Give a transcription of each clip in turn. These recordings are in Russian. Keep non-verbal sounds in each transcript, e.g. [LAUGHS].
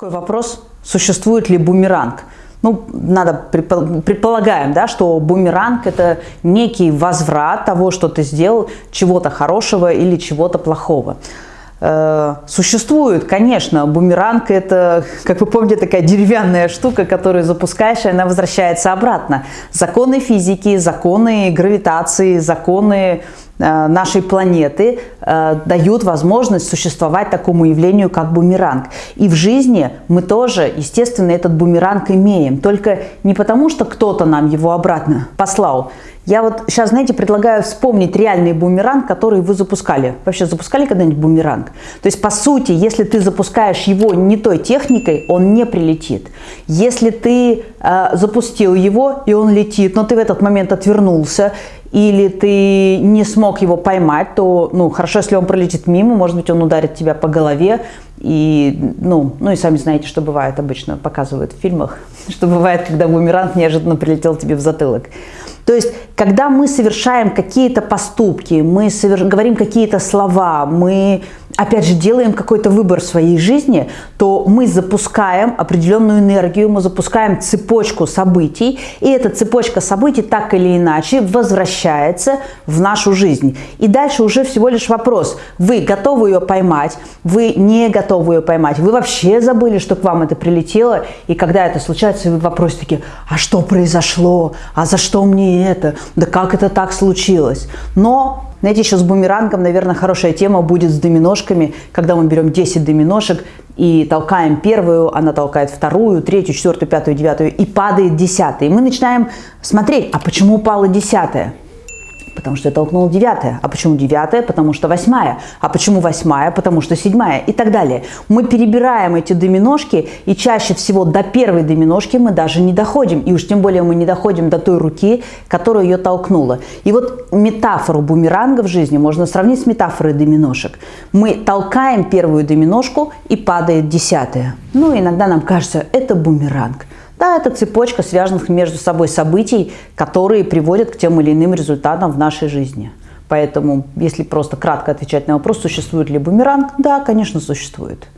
Такой вопрос, существует ли бумеранг? Ну, надо, предполагаем, да, что бумеранг – это некий возврат того, что ты сделал, чего-то хорошего или чего-то плохого. Э, существует, конечно, бумеранг – это, как вы помните, такая деревянная штука, которую запускаешь, и она возвращается обратно. Законы физики, законы гравитации, законы нашей планеты э, дают возможность существовать такому явлению, как бумеранг. И в жизни мы тоже, естественно, этот бумеранг имеем. Только не потому, что кто-то нам его обратно послал. Я вот сейчас, знаете, предлагаю вспомнить реальный бумеранг, который вы запускали. Вообще запускали когда-нибудь бумеранг? То есть, по сути, если ты запускаешь его не той техникой, он не прилетит. Если ты э, запустил его, и он летит, но ты в этот момент отвернулся, или ты не смог его поймать, то, ну, хорошо, если он пролетит мимо, может быть, он ударит тебя по голове, и, ну, ну и сами знаете, что бывает обычно, показывают в фильмах, [LAUGHS] что бывает, когда бумеранг неожиданно прилетел тебе в затылок. То есть, когда мы совершаем какие-то поступки, мы соверш... говорим какие-то слова, мы, опять же, делаем какой-то выбор в своей жизни, то мы запускаем определенную энергию, мы запускаем цепочку событий, и эта цепочка событий так или иначе возвращается в нашу жизнь. И дальше уже всего лишь вопрос, вы готовы ее поймать, вы не готовы ее поймать, вы вообще забыли, что к вам это прилетело, и когда это случается, вы в вопросе такие, а что произошло, а за что мне это, да как это так случилось. Но, знаете, еще с бумерангом, наверное, хорошая тема будет с доминошками, когда мы берем 10 доминошек и толкаем первую, она толкает вторую, третью, четвертую, пятую, девятую и падает десятая. И мы начинаем смотреть, а почему упала десятая? Потому что я толкнула девятая. А почему девятая? Потому что восьмая. А почему восьмая? Потому что седьмая. И так далее. Мы перебираем эти доминошки, и чаще всего до первой доминошки мы даже не доходим. И уж тем более мы не доходим до той руки, которая ее толкнула. И вот метафору бумеранга в жизни можно сравнить с метафорой доминошек. Мы толкаем первую доминошку, и падает десятая. Ну, иногда нам кажется, это бумеранг. Да, это цепочка связанных между собой событий, которые приводят к тем или иным результатам в нашей жизни. Поэтому, если просто кратко отвечать на вопрос, существует ли бумеранг, да, конечно, существует.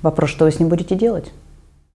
Вопрос, что вы с ним будете делать?